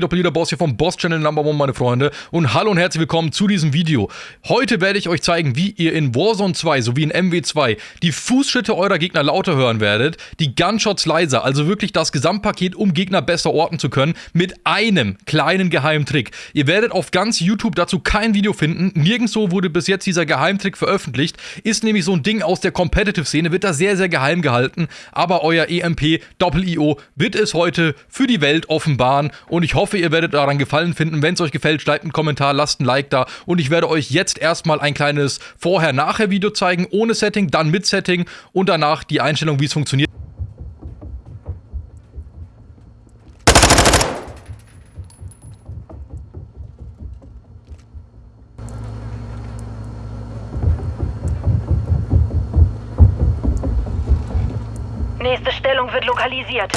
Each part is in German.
Doppelter Boss hier vom Boss Channel Number One, meine Freunde. Und hallo und herzlich willkommen zu diesem Video. Heute werde ich euch zeigen, wie ihr in Warzone 2 sowie in MW2 die Fußschritte eurer Gegner lauter hören werdet, die Gunshots leiser, also wirklich das Gesamtpaket, um Gegner besser orten zu können, mit einem kleinen Geheimtrick. Ihr werdet auf ganz YouTube dazu kein Video finden. Nirgendwo wurde bis jetzt dieser Geheimtrick veröffentlicht. Ist nämlich so ein Ding aus der Competitive-Szene, wird da sehr, sehr geheim gehalten. Aber euer EMP Doppel-IO wird es heute für die Welt offenbaren und ich hoffe, hoffe, ihr werdet daran Gefallen finden. Wenn es euch gefällt, schreibt einen Kommentar, lasst ein Like da. Und ich werde euch jetzt erstmal ein kleines Vorher-Nachher-Video zeigen, ohne Setting, dann mit Setting und danach die Einstellung, wie es funktioniert. Nächste Stellung wird lokalisiert.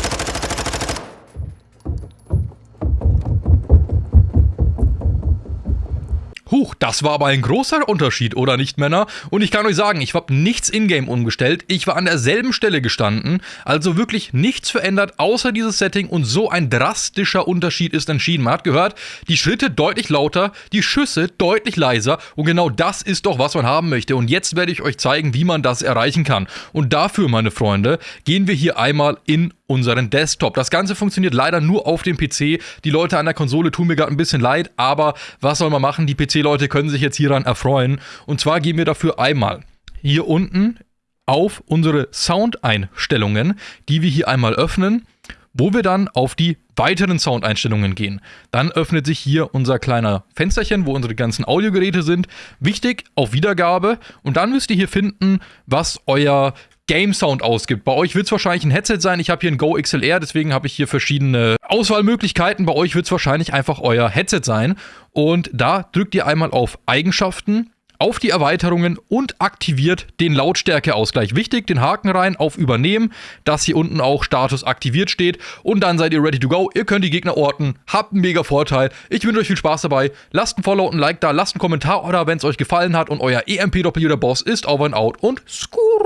Huch, das war aber ein großer Unterschied, oder nicht, Männer? Und ich kann euch sagen, ich habe nichts in-game umgestellt. Ich war an derselben Stelle gestanden. Also wirklich nichts verändert, außer dieses Setting. Und so ein drastischer Unterschied ist entschieden. Man hat gehört, die Schritte deutlich lauter, die Schüsse deutlich leiser. Und genau das ist doch, was man haben möchte. Und jetzt werde ich euch zeigen, wie man das erreichen kann. Und dafür, meine Freunde, gehen wir hier einmal in unseren Desktop. Das Ganze funktioniert leider nur auf dem PC. Die Leute an der Konsole tun mir gerade ein bisschen leid, aber was soll man machen? Die PC-Leute können sich jetzt hieran erfreuen. Und zwar gehen wir dafür einmal hier unten auf unsere Soundeinstellungen, die wir hier einmal öffnen, wo wir dann auf die weiteren Soundeinstellungen gehen. Dann öffnet sich hier unser kleiner Fensterchen, wo unsere ganzen Audiogeräte sind. Wichtig, auf Wiedergabe. Und dann müsst ihr hier finden, was euer Game Sound ausgibt. Bei euch wird es wahrscheinlich ein Headset sein. Ich habe hier ein Go XLR, deswegen habe ich hier verschiedene Auswahlmöglichkeiten. Bei euch wird es wahrscheinlich einfach euer Headset sein. Und da drückt ihr einmal auf Eigenschaften, auf die Erweiterungen und aktiviert den Lautstärkeausgleich. Wichtig, den Haken rein auf Übernehmen, dass hier unten auch Status aktiviert steht und dann seid ihr ready to go. Ihr könnt die Gegner orten, habt einen mega Vorteil. Ich wünsche euch viel Spaß dabei. Lasst ein Follow und ein Like da, lasst einen Kommentar oder wenn es euch gefallen hat und euer EMP-Doppeljuder Boss ist over and out und skur.